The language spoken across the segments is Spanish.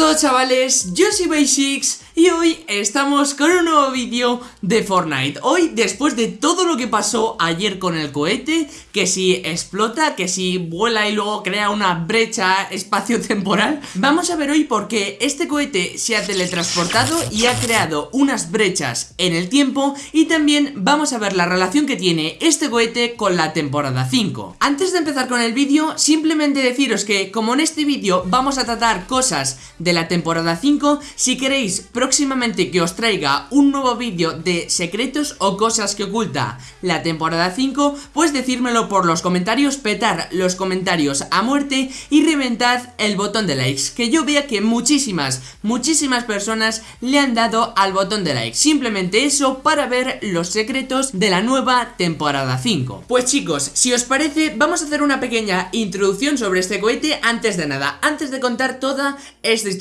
todos chavales, yo soy Basics y hoy estamos con un nuevo vídeo de Fortnite. Hoy, después de todo lo que pasó ayer con el cohete Que si explota, que si vuela y luego crea una brecha espacio-temporal Vamos a ver hoy por qué este cohete se ha teletransportado y ha creado unas brechas en el tiempo Y también vamos a ver la relación que tiene este cohete con la temporada 5 Antes de empezar con el vídeo, simplemente deciros que como en este vídeo vamos a tratar cosas de la temporada 5 Si queréis próximamente que os traiga un nuevo vídeo de secretos o cosas que oculta la temporada 5 Pues decírmelo por los comentarios, petar los comentarios a muerte y reventad el botón de likes Que yo vea que muchísimas, muchísimas personas le han dado al botón de like Simplemente eso para ver los secretos de la nueva temporada 5 Pues chicos, si os parece vamos a hacer una pequeña introducción sobre este cohete. Antes de nada Antes de contar toda esta historia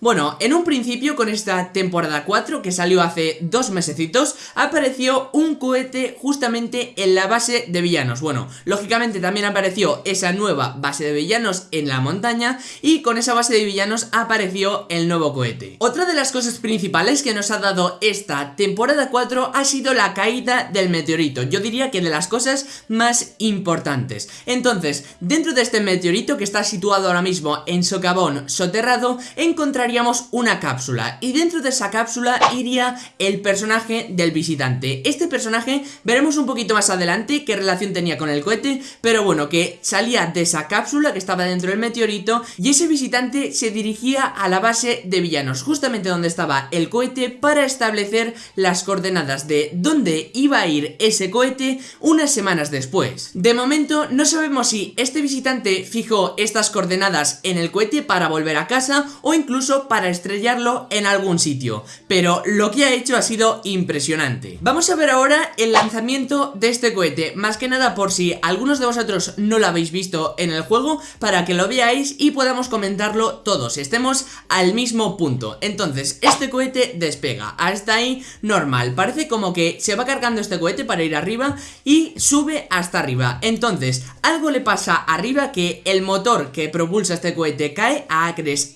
Bueno, en un principio con esta temporada 4 que salió hace dos mesecitos Apareció un cohete justamente en la base de villanos. Bueno, lógicamente también apareció esa nueva base de villanos en la montaña Y con esa base de villanos apareció el nuevo cohete. Otra de las cosas principales que nos ha dado esta temporada 4 ha sido la caída del meteorito. Yo diría que de las cosas más importantes. Entonces, dentro de este meteorito que está situado ahora mismo en socavón soterrado encontraríamos una cápsula y dentro de esa cápsula iría el personaje del visitante. Este personaje veremos un poquito más adelante qué relación tenía con el cohete, pero bueno, que salía de esa cápsula que estaba dentro del meteorito y ese visitante se dirigía a la base de villanos, justamente donde estaba el cohete para establecer las coordenadas de dónde iba a ir ese cohete unas semanas después. De momento no sabemos si este visitante fijó estas coordenadas en el cohete para volver a casa o incluso para estrellarlo en algún sitio, pero lo que ha hecho ha sido impresionante. Vamos a ver ahora el lanzamiento de este cohete, más que nada por si algunos de vosotros no lo habéis visto en el juego, para que lo veáis y podamos comentarlo todos, estemos al mismo punto. Entonces, este cohete despega, hasta ahí normal, parece como que se va cargando este cohete para ir arriba y sube hasta arriba. Entonces, algo le pasa arriba que el motor que propulsa este cohete cae a acres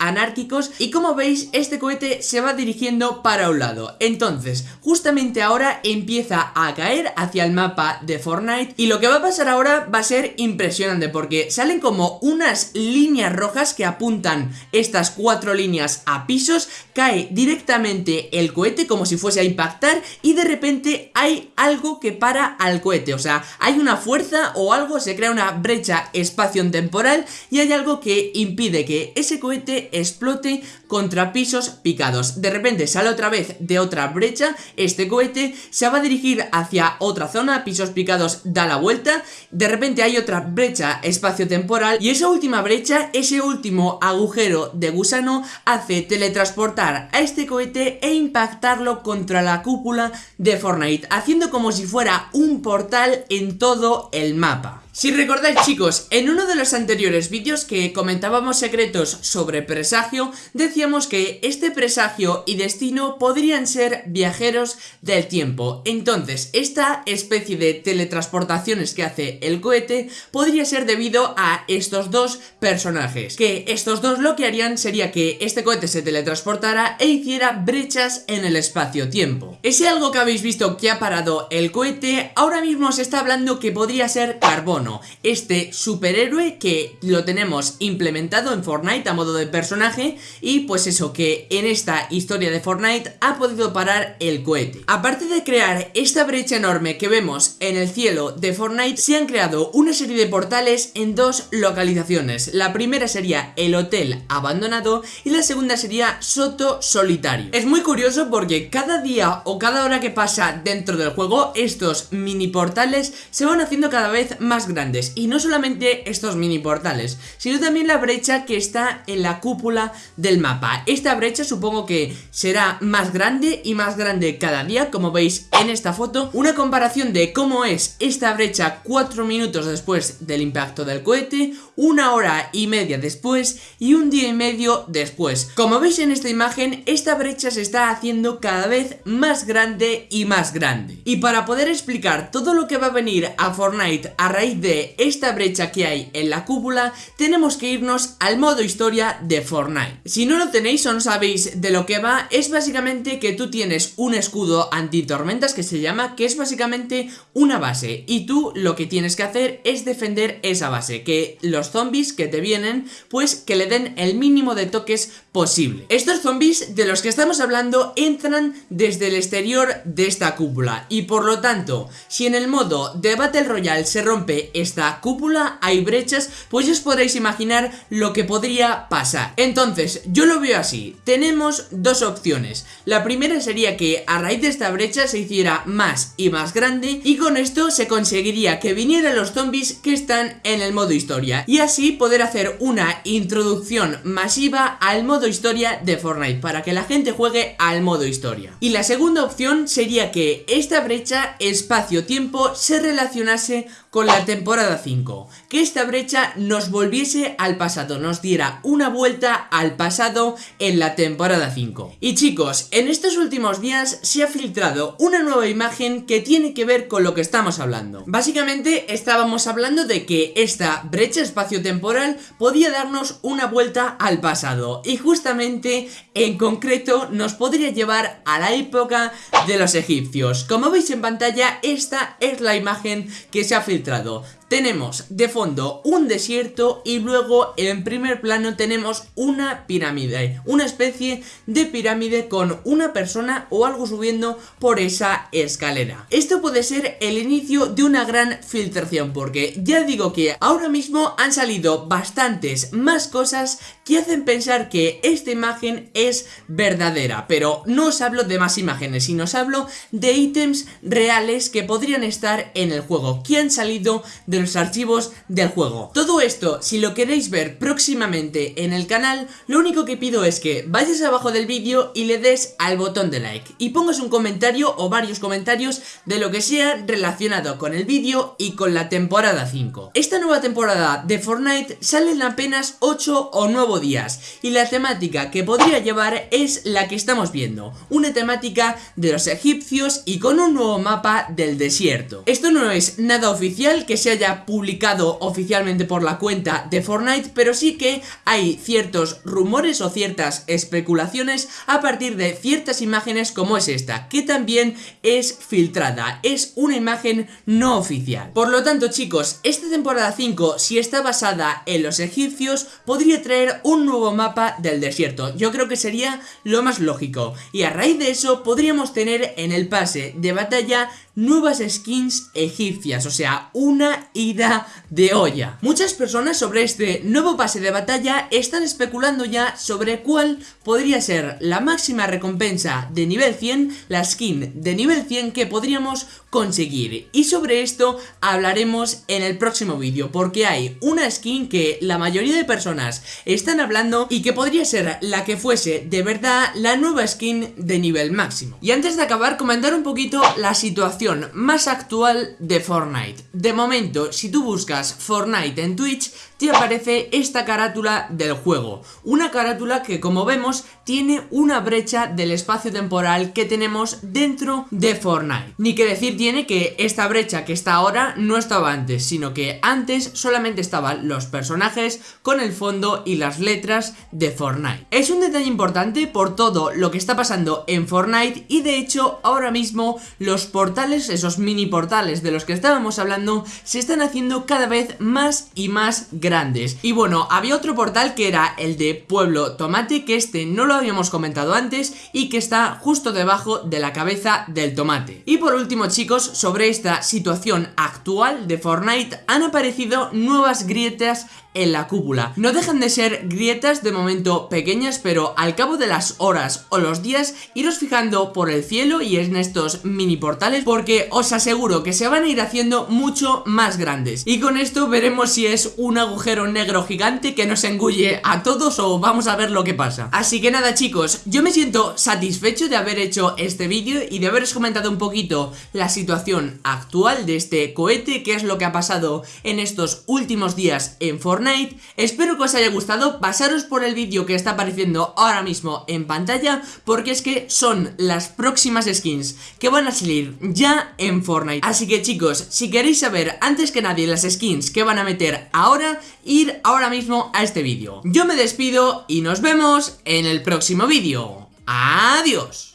y como veis este cohete se va dirigiendo para un lado. Entonces, justamente ahora empieza a caer hacia el mapa de Fortnite y lo que va a pasar ahora va a ser impresionante porque salen como unas líneas rojas que apuntan estas cuatro líneas a pisos, cae directamente el cohete como si fuese a impactar y de repente hay algo que para al cohete, o sea, hay una fuerza o algo, se crea una brecha espacio-temporal y hay algo que impide que ese cohete exploiter. Contra pisos picados. De repente sale otra vez de otra brecha, este cohete se va a dirigir hacia otra zona, pisos picados da la vuelta, de repente hay otra brecha espacio-temporal y esa última brecha, ese último agujero de gusano hace teletransportar a este cohete e impactarlo contra la cúpula de Fortnite, haciendo como si fuera un portal en todo el mapa. Si recordáis chicos, en uno de los anteriores vídeos que comentábamos secretos sobre presagio, decíamos que este presagio y destino podrían ser viajeros del tiempo. Entonces, esta especie de teletransportaciones que hace el cohete podría ser debido a estos dos personajes. Que estos dos lo que harían sería que este cohete se teletransportara e hiciera brechas en el espacio-tiempo. Ese algo que habéis visto que ha parado el cohete, ahora mismo se está hablando que podría ser carbono este superhéroe que lo tenemos implementado en Fortnite a modo de personaje y pues eso, que en esta historia de Fortnite ha podido parar el cohete. Aparte de crear esta brecha enorme que vemos en el cielo de Fortnite, se han creado una serie de portales en dos localizaciones. La primera sería el hotel abandonado y la segunda sería Soto Solitario. Es muy curioso porque cada día o cada hora que pasa dentro del juego, estos mini portales se van haciendo cada vez más grandes y no solamente estos mini portales, sino también la brecha que está en la cúpula del mapa. Esta brecha supongo que será más grande y más grande cada día, como veis en esta foto. Una comparación de cómo es esta brecha 4 minutos después del impacto del cohete, una hora y media después y un día y medio después. Como veis en esta imagen, esta brecha se está haciendo cada vez más grande y más grande. Y para poder explicar todo lo que va a venir a Fortnite raíz de esta brecha que hay en la cúpula, tenemos que irnos al modo historia de Fortnite. Si no lo tenéis o no sabéis de lo que va, es básicamente que tú tienes un escudo anti-tormentas que se llama, que es básicamente una base. Y tú lo que tienes que hacer es defender esa base, que los zombies que te vienen, pues que le den el mínimo de toques posible. Estos zombies de los que estamos hablando entran desde el exterior de esta cúpula y por lo tanto, si en el modo de Battle Royale se rompe esta cúpula, hay brechas, pues os podréis imaginar lo que podría pasar. Entonces, yo lo veo así, tenemos dos opciones. La primera sería que a raíz de esta brecha se hiciera más y más grande y con esto se conseguiría que vinieran los zombies que están en el modo historia y así poder hacer una introducción masiva al modo historia de Fortnite para que la gente juegue al modo historia. Y la segunda opción sería que esta brecha espacio-tiempo se relacionase con la temporada 5, que esta brecha nos volviese al pasado, nos diera una vuelta al pasado en la temporada 5. Y chicos, en estos últimos días se ha filtrado una nueva imagen que tiene que ver con lo que estamos hablando. Básicamente estábamos hablando de que esta brecha espacio-temporal podía darnos una vuelta al pasado y justamente en concreto nos podría llevar a la época de los egipcios. Como veis en pantalla, esta es la imagen que se ha filtrado tenemos de fondo un desierto y luego en primer plano tenemos una pirámide, una especie de pirámide con una persona o algo subiendo por esa escalera. Esto puede ser el inicio de una gran filtración porque ya digo que ahora mismo han salido bastantes más cosas que hacen pensar que esta imagen es verdadera, pero no os hablo de más imágenes, sino os hablo de ítems reales que podrían estar en el juego, que han salido de los archivos del juego. Todo esto, si lo queréis ver próximamente en el canal, lo único que pido es que vayas abajo del vídeo y le des al botón de like y pongas un comentario o varios comentarios de lo que sea relacionado con el vídeo y con la temporada 5. Esta nueva temporada de Fortnite sale en apenas 8 o 9 días y la temática que podría llevar es la que estamos viendo, una temática de los egipcios y con un nuevo mapa del desierto. Esto no es nada oficial que se haya publicado oficialmente por la cuenta de Fortnite, pero sí que hay ciertos rumores o ciertas especulaciones a partir de ciertas imágenes como es esta, que también es filtrada, es una imagen no oficial. Por lo tanto chicos, esta temporada 5, si está basada en los egipcios, podría traer un nuevo mapa del desierto, yo creo que sería lo más lógico, y a raíz de eso podríamos tener en el pase de batalla nuevas skins egipcias, o sea, una ida de olla. Muchas personas sobre este nuevo pase de batalla están especulando ya sobre cuál podría ser la máxima recompensa de nivel 100, la skin de nivel 100 que podríamos conseguir. Y sobre esto hablaremos en el próximo vídeo, porque hay una skin que la mayoría de personas están hablando y que podría ser la que fuese de verdad la nueva skin de nivel máximo. Y antes de acabar, comentar un poquito la situación más actual de Fortnite. De momento, si tú buscas Fortnite en Twitch, te aparece esta carátula del juego. Una carátula que como vemos tiene una brecha del espacio temporal que tenemos dentro de Fortnite. Ni que decir tiene que esta brecha que está ahora no estaba antes, sino que antes solamente estaban los personajes con el fondo y las letras de Fortnite. Es un detalle importante por todo lo que está pasando en Fortnite y de hecho ahora mismo los portales, esos mini portales de los que estábamos hablando, se están haciendo cada vez más y más grandes grandes. Y bueno, había otro portal que era el de Pueblo Tomate, que este no lo habíamos comentado antes y que está justo debajo de la cabeza del tomate. Y por último chicos, sobre esta situación actual de Fortnite han aparecido nuevas grietas en la cúpula. No dejan de ser grietas de momento pequeñas, pero al cabo de las horas o los días iros fijando por el cielo y en estos mini portales porque os aseguro que se van a ir haciendo mucho más grandes. Y con esto veremos si es un agujero negro gigante que nos engulle a todos o vamos a ver lo que pasa. Así que nada chicos, yo me siento satisfecho de haber hecho este vídeo y de haberos comentado un poquito la situación actual de este cohete, qué es lo que ha pasado en estos últimos días en Fortnite Espero que os haya gustado, pasaros por el vídeo que está apareciendo ahora mismo en pantalla, porque es que son las próximas skins que van a salir ya en Fortnite. Así que chicos, si queréis saber antes que nadie las skins que van a meter ahora, ir ahora mismo a este vídeo. Yo me despido y nos vemos en el próximo vídeo. ¡Adiós!